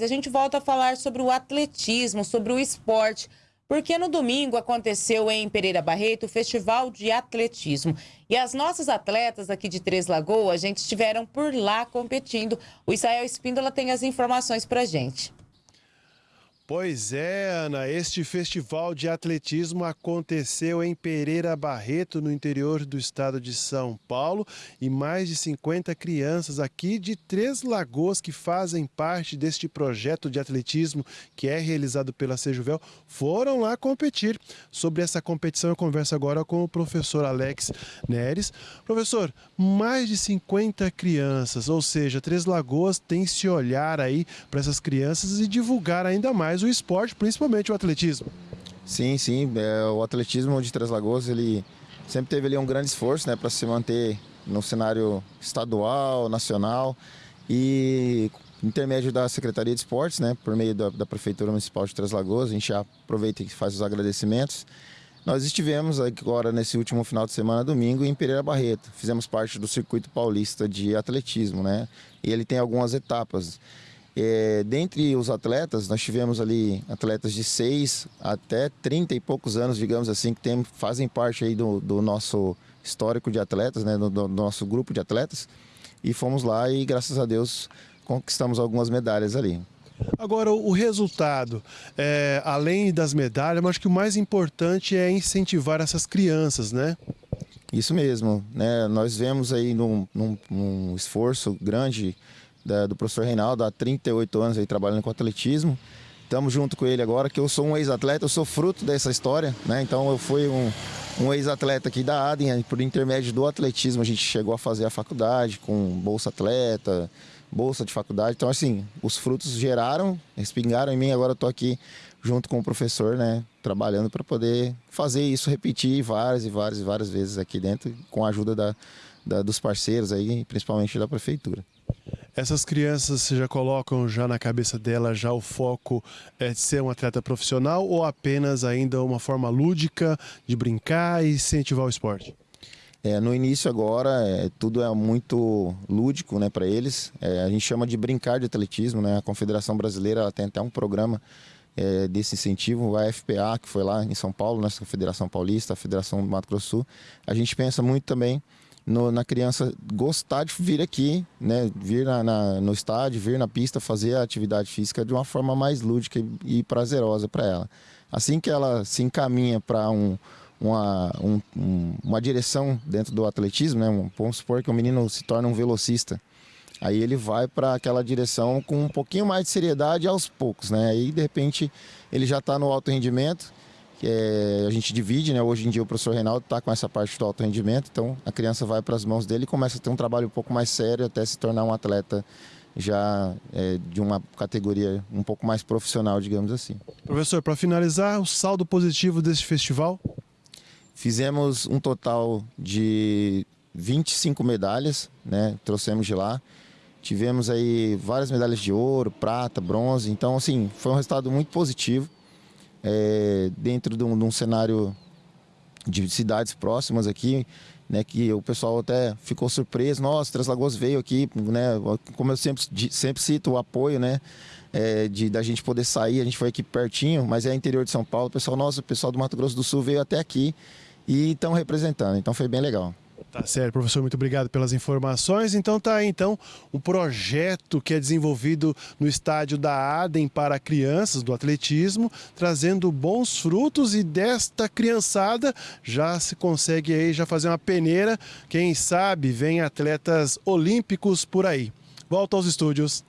A gente volta a falar sobre o atletismo, sobre o esporte, porque no domingo aconteceu em Pereira Barreto o Festival de Atletismo. E as nossas atletas aqui de Três Lagoas, a gente estiveram por lá competindo. O Israel Espíndola tem as informações para gente. Pois é, Ana, este festival de atletismo aconteceu em Pereira Barreto, no interior do estado de São Paulo, e mais de 50 crianças aqui de Três Lagoas que fazem parte deste projeto de atletismo que é realizado pela Sejuvel foram lá competir. Sobre essa competição eu converso agora com o professor Alex Neres. Professor, mais de 50 crianças, ou seja, Três Lagoas tem se olhar aí para essas crianças e divulgar ainda mais mais o esporte, principalmente o atletismo. Sim, sim. É, o atletismo de Três Lagoas, ele sempre teve ali um grande esforço né, para se manter no cenário estadual, nacional e intermédio da Secretaria de Esportes, né, por meio da, da Prefeitura Municipal de Três Lagoas, a gente já aproveita e faz os agradecimentos. Nós estivemos agora nesse último final de semana, domingo, em Pereira Barreto. Fizemos parte do circuito paulista de atletismo, né? E ele tem algumas etapas. É, dentre os atletas, nós tivemos ali atletas de 6 até 30 e poucos anos, digamos assim, que tem, fazem parte aí do, do nosso histórico de atletas, né, do, do, nosso grupo de atletas. E fomos lá e, graças a Deus, conquistamos algumas medalhas ali. Agora, o resultado, é, além das medalhas, eu acho que o mais importante é incentivar essas crianças, né? Isso mesmo, né? Nós vemos aí num, num, num esforço grande da, do professor Reinaldo, há 38 anos aí trabalhando com atletismo. Estamos junto com ele agora, que eu sou um ex-atleta, eu sou fruto dessa história, né? Então eu fui um, um ex-atleta aqui da ADEM, por intermédio do atletismo a gente chegou a fazer a faculdade com bolsa atleta, bolsa de faculdade. Então assim, os frutos geraram, respingaram em mim, agora eu estou aqui junto com o professor, né, trabalhando para poder fazer isso repetir várias e várias e várias vezes aqui dentro, com a ajuda da, da dos parceiros aí, principalmente da prefeitura. Essas crianças já colocam já na cabeça dela já o foco é de ser um atleta profissional ou apenas ainda uma forma lúdica de brincar e incentivar o esporte? É, no início agora é, tudo é muito lúdico né, para eles. É, a gente chama de brincar de atletismo. Né? A Confederação Brasileira tem até um programa é, desse incentivo, a FPA, que foi lá em São Paulo, nossa Federação Paulista, a Federação do Mato Grosso Sul. A gente pensa muito também no, na criança gostar de vir aqui, né, vir na, na, no estádio, vir na pista, fazer a atividade física de uma forma mais lúdica e, e prazerosa para ela. Assim que ela se encaminha para um, uma, um, uma direção dentro do atletismo, né, vamos supor que o menino se torna um velocista, aí ele vai para aquela direção com um pouquinho mais de seriedade aos poucos, né? Aí de repente ele já está no alto rendimento que é, a gente divide, né? Hoje em dia o professor Reinaldo está com essa parte do alto rendimento, então a criança vai para as mãos dele e começa a ter um trabalho um pouco mais sério até se tornar um atleta já é, de uma categoria um pouco mais profissional, digamos assim. Professor, para finalizar, o saldo positivo deste festival? Fizemos um total de 25 medalhas, né? Trouxemos de lá. Tivemos aí várias medalhas de ouro, prata, bronze. Então, assim, foi um resultado muito positivo é, dentro de um, de um, cenário de cidades próximas aqui, né, que o pessoal até ficou surpreso, nossa, Três Lagoas veio aqui, né, como eu sempre, sempre cito, o apoio, né, é, de da gente poder sair, a gente foi aqui pertinho, mas é interior de São Paulo, o pessoal, nossa, o pessoal do Mato Grosso do Sul veio até aqui e estão representando, então foi bem legal. Tá certo, professor, muito obrigado pelas informações. Então tá aí, então, um projeto que é desenvolvido no estádio da Adem para crianças do atletismo, trazendo bons frutos e desta criançada já se consegue aí já fazer uma peneira, quem sabe vem atletas olímpicos por aí. Volta aos estúdios.